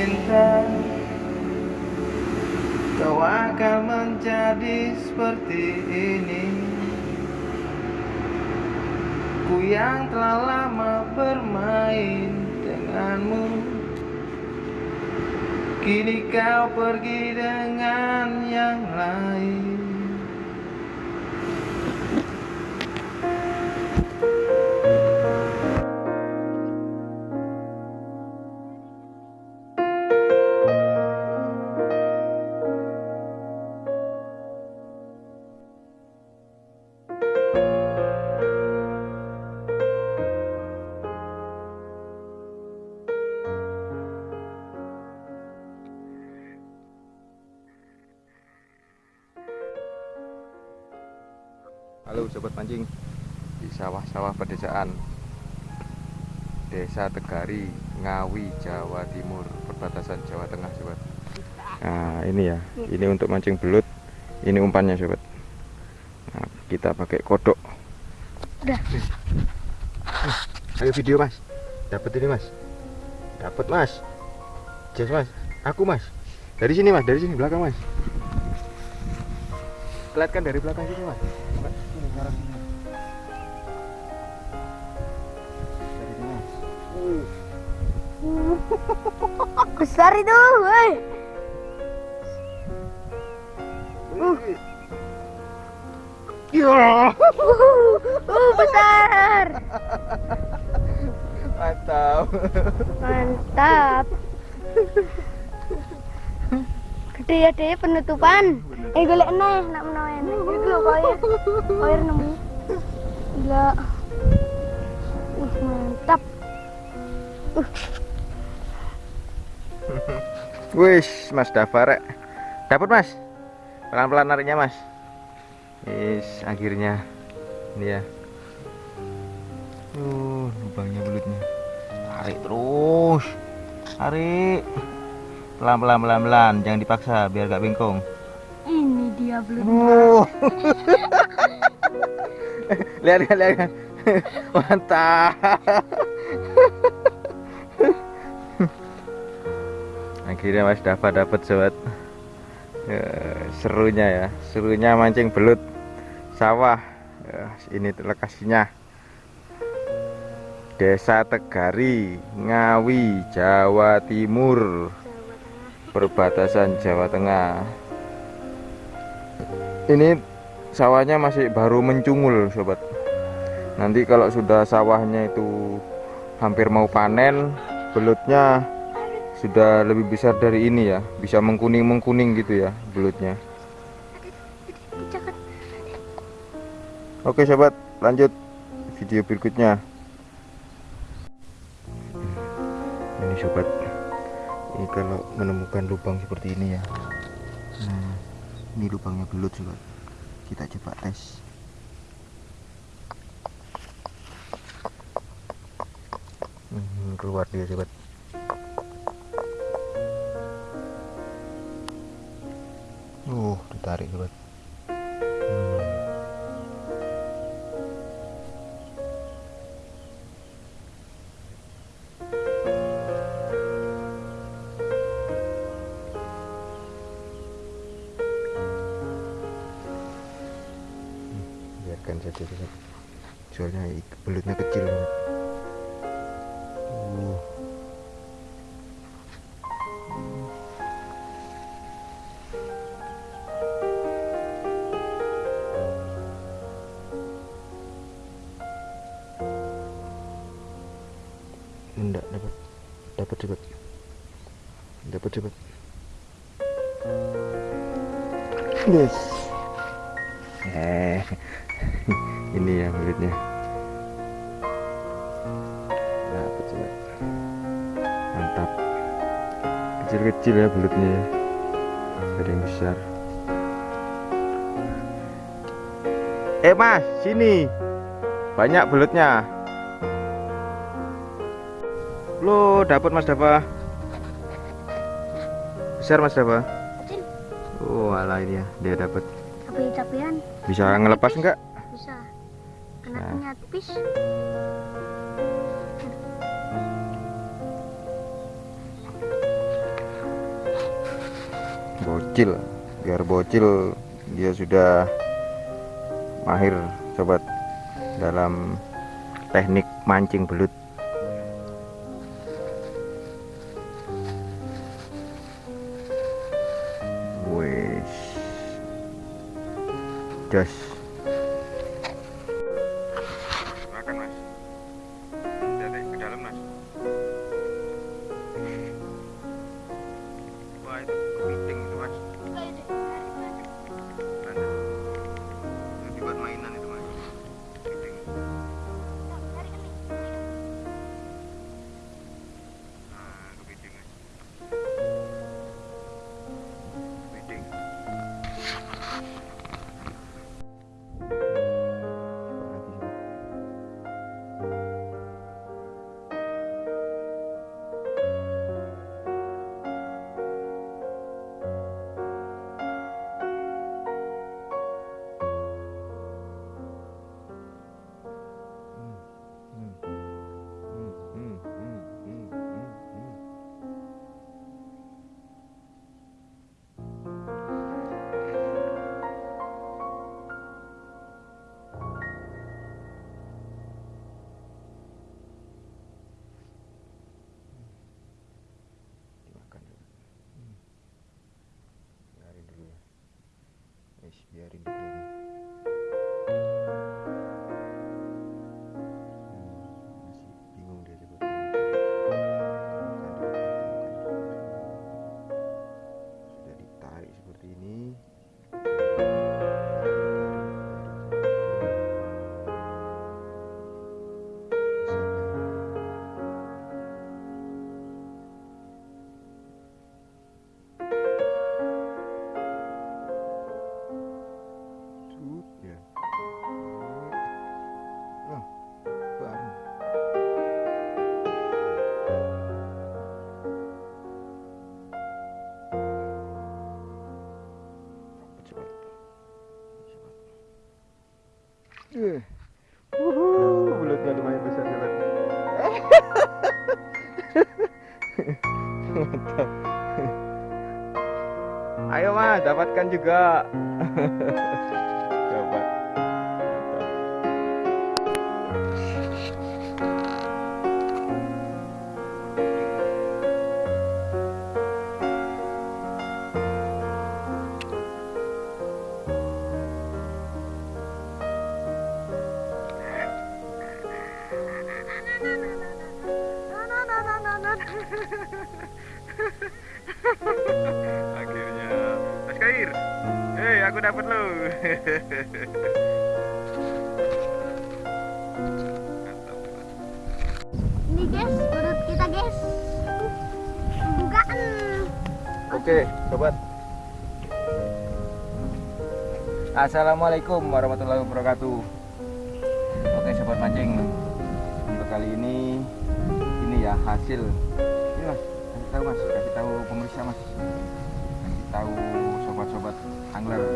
cinta. Kau akan menjadi seperti ini. Ku yang telah lama bermain denganmu. Kini kau pergi dengan yang lain Sobat mancing di sawah-sawah pedesaan Desa Tegari, Ngawi, Jawa Timur, perbatasan Jawa Tengah sobat. Nah ini ya, ini untuk mancing belut, ini umpannya sobat. Nah, kita pakai kodok. Udah. Ayo video mas, dapat ini mas, dapat mas, jas mas, aku mas, dari sini mas, dari sini belakang mas. Lihat kan dari belakang sini mas. Dari. Besar itu, woi. Ya, Uh, besar. mantap. Mantap. Gede ya deh penutupan. Eh golek neh nak menawa enek. Iki lho koyo. Koyo nemu. Gila. Uh, mantap. Wis, Mas Dafa rek. Dapat Mas. Pelan-pelan nariknya Mas. Wis, akhirnya ini ya. Uh, lubangnya belutnya. Tarik terus. Tarik. Pelan-pelan pelan-pelan, jangan dipaksa biar gak bengkong. Belum. Uh. lihat lihat lihat. Mantap. Akhirnya Mas Dafa dapat sobat. Eh, serunya ya, serunya mancing belut sawah. Eh, ini lokasinya. Desa Tegari, Ngawi, Jawa Timur, perbatasan Jawa Tengah. Ini sawahnya masih baru mencungul, sobat. Nanti kalau sudah sawahnya itu hampir mau panen, belutnya sudah lebih besar dari ini ya, bisa mengkuning-mengkuning gitu ya belutnya. Oke sobat, lanjut video berikutnya. Ini sobat, ini kalau menemukan lubang seperti ini ya. Ini lubangnya belut sobat. Kita coba tes. Hmm, keluar dia sobat. Uh, ditarik sobat. Dapat. Sobat dapat. Yes. Eh ini ya belutnya dapat sobat mantap. Kecil-kecil ya belutnya ya. Ada yang besar. Eh mas sini. Banyak belutnya Lo dapat Mas Dava. Besar Mas Dava. oh Oh, ini ya dia dapat. Tapi. Bisa ngelepas enggak? Bisa. kena Bocil, biar bocil dia sudah mahir sobat dalam teknik mancing belut just Wis, biarin dulu ini. Juga. Ini guys, urut kita guys. Bukaan. Oke, sobat. Assalamualaikum warahmatullahi wabarakatuh. Oke, sobat mancing. Untuk kali ini ini ya hasil. Ini Mas, kasih tahu Mas, kasih tahu pemirsa Mas. Kasih tahu sobat-sobat angler.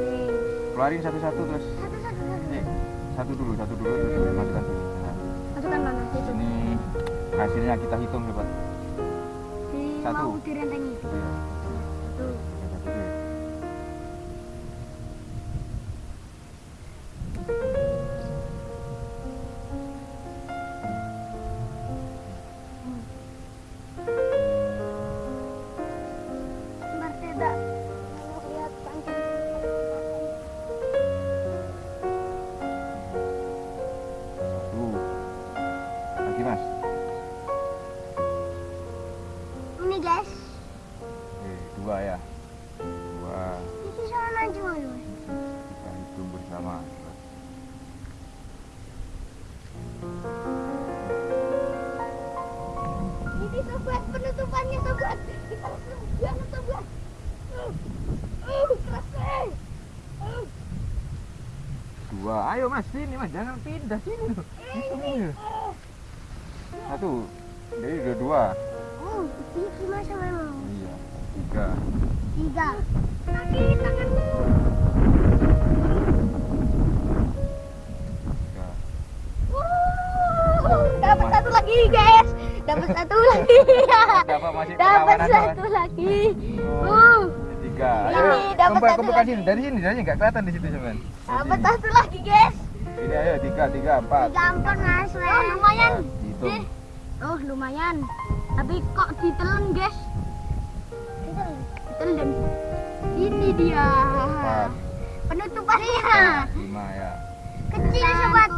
Keluarin satu-satu terus. Satu, dulu, satu dulu terus masukkan sini. Nah, Masukkan mana? Ini hasilnya kita hitung. Di Satu. mau direntengi. Iya. Ya, satu Dua. Ayo mas, sini mas, jangan pindah sini loh. Satu. Jadi udah dua. Oh, ini masa memang. Iya. Tiga. Tiga. Kaki tanganmu. Tiga. Wuh, dapat satu lagi guys. Dapat satu lagi. Dapat satu lagi. Oh. Uh, tiga. Ini Ayo, kumpul satu kumpulkan lagi. sini. Dari sini, dari sini nggak kelihatan di situ cuman. Dapat satu lagi guys. Ini ayo tiga, tiga, empat. Gampang mas. Oh lumayan. Hitung. Oh lumayan. Tapi kok ditelen guys? Ditelen. Ini dia. Empat. Penutupannya. Lima ya. Kecil sobat.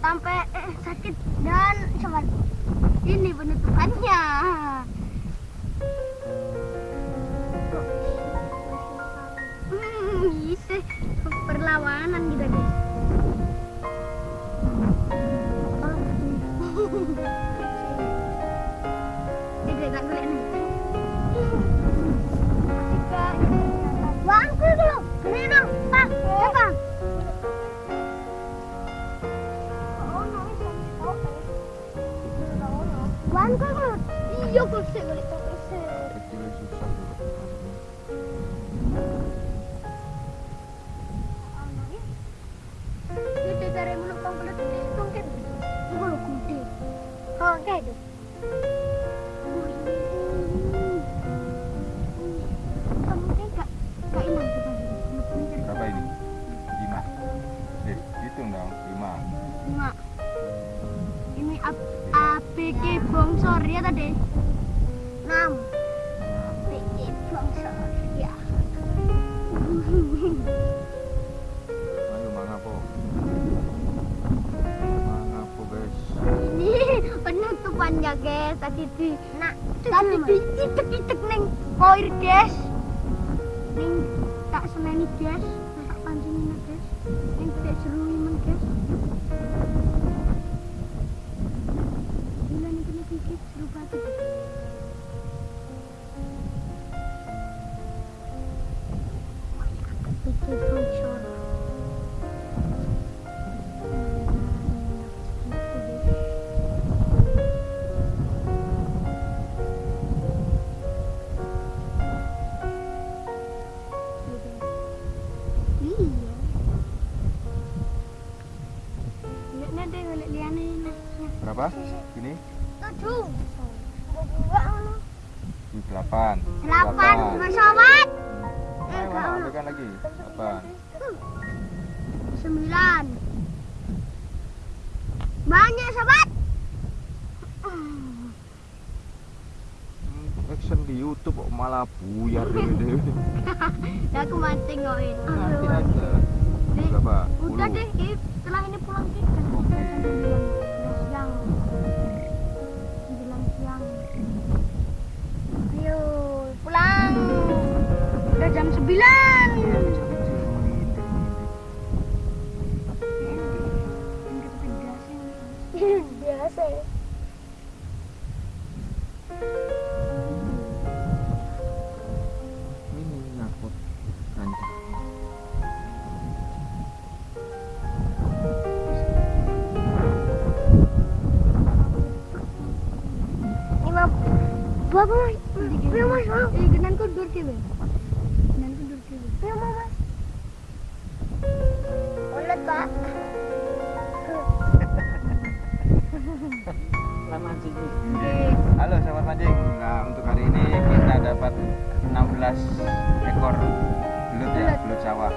Sampai eh, sakit dan sobat. Ini penutupannya. Perlawanan kita guys. Oh, guys, tadi di nak tadi di titik titik ning koir guys, neng tak seneni guys, tak pancing neng guys, neng tidak seru neng guys. Bila neng kena gigit seru banget. Oh, ya, Berapa? Ini? Tujuh. Ini delapan. Delapan, sobat. Ayo Eh, mana? kau. Ambilkan lagi. Delapan. Sembilan. Banyak sobat. Hmm, action di YouTube kok malah buyar dewe-dewe. Aku mancing ngoin. Nanti aja. Dek, Berapa? Udah deh, setelah ini pulang kita. Oke. Udah Udah jam 9. Biasa ya. Ini nyangkut kancing. Ini mah Bapak mas, iya mancing. Nah, untuk hari ini kita dapat 16 ekor belut ya, Belut. sawah.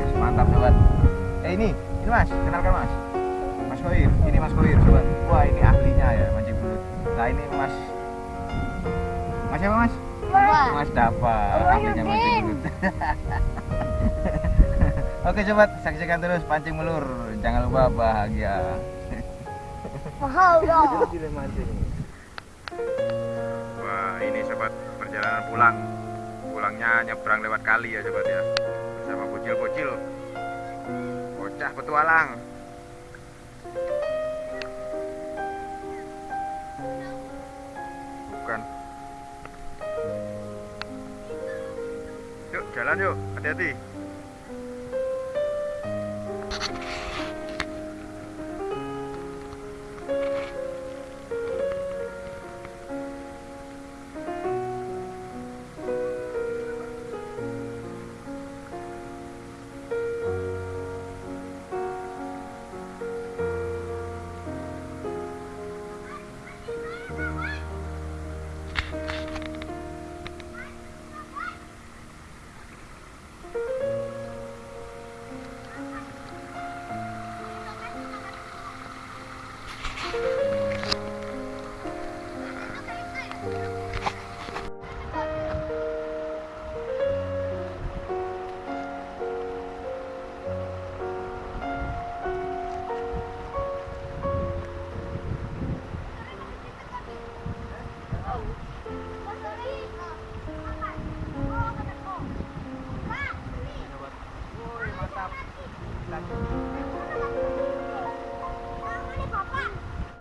Yes, mantap sobat. Eh ini, ini Mas, kenalkan Mas. Mas Koir, ini Mas Koir sobat. Wah, ini ahlinya ya mancing belut. Nah, ini Mas Mas siapa Mas? Mas Dava, Wah, ahlinya mancing belut. Oke sobat, saksikan terus pancing melur. Jangan lupa bahagia. Mahal ini sobat perjalanan pulang. Pulangnya nyebrang lewat kali ya sobat ya. Bersama bocil-bocil. Bocah petualang. Bukan. Yuk jalan yuk. Hati-hati